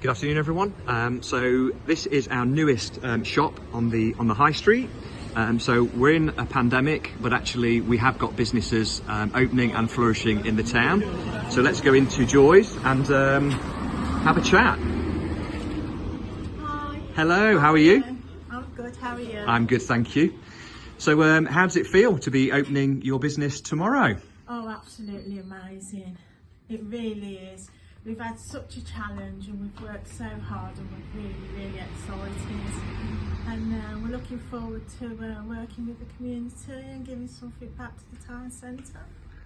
Good afternoon, everyone. Um, so this is our newest um, shop on the on the high street. Um, so we're in a pandemic, but actually we have got businesses um, opening and flourishing in the town. So let's go into Joy's and um, have a chat. Hi. Hello, how are you? I'm good. How are you? I'm good, thank you. So um, how does it feel to be opening your business tomorrow? Oh, absolutely amazing. It really is. We've had such a challenge and we've worked so hard and we're really, really excited. And uh, we're looking forward to uh, working with the community and giving something back to the town centre.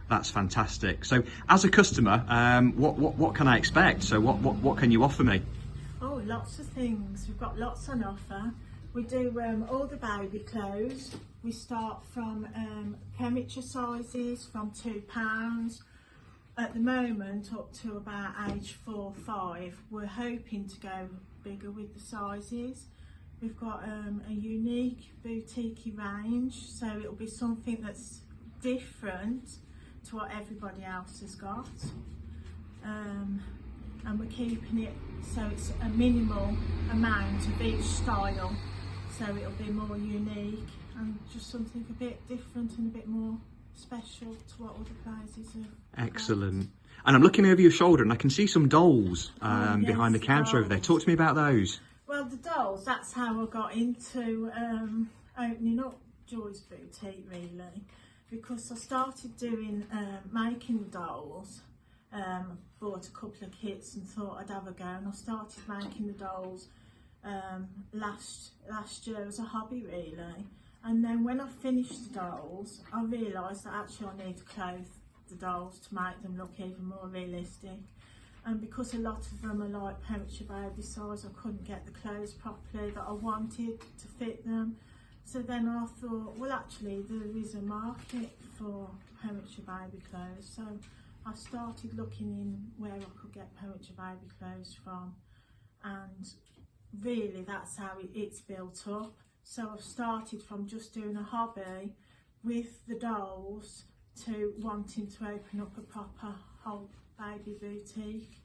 That's fantastic. So as a customer, um, what, what, what can I expect? So what, what, what can you offer me? Oh, lots of things. We've got lots on offer. We do um, all the baby clothes. We start from um, premature sizes from £2. At the moment, up to about age four, or five, we're hoping to go bigger with the sizes. We've got um, a unique boutique range, so it'll be something that's different to what everybody else has got. Um, and we're keeping it so it's a minimal amount of each style so it'll be more unique and just something a bit different and a bit more special to what other places have. Excellent. And I'm looking over your shoulder and I can see some dolls um, yes, behind the counter over there. Talk to me about those. Well, the dolls, that's how I got into um, opening up Joy's Boutique really because I started doing um, making dolls um, bought a couple of kits and thought I'd have a go and I started making the dolls um, last last year as a hobby really and then when I finished the dolls I realised that actually I need to clothe the dolls to make them look even more realistic. And because a lot of them are like premature baby size I couldn't get the clothes properly that I wanted to fit them. So then I thought well actually there is a market for premature baby clothes. So I started looking in where I could get premature baby clothes from. And really that's how it, it's built up so I've started from just doing a hobby with the dolls to wanting to open up a proper whole baby boutique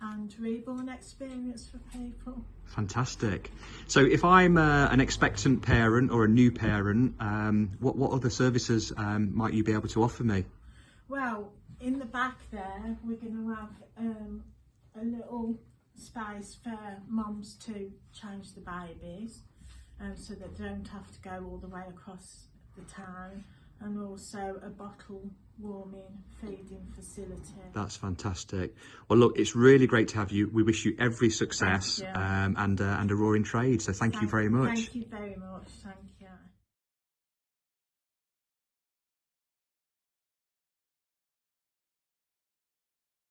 and reborn experience for people. Fantastic. So if I'm uh, an expectant parent or a new parent, um, what, what other services um, might you be able to offer me? Well, in the back there, we're going to have um, a little space for mums to change the babies um, so that they don't have to go all the way across the town and also a bottle warming feeding facility. That's fantastic. Well, look, it's really great to have you. We wish you every success you. um, and uh, and a roaring trade. So thank, you very much. Thank you very much. Thank you.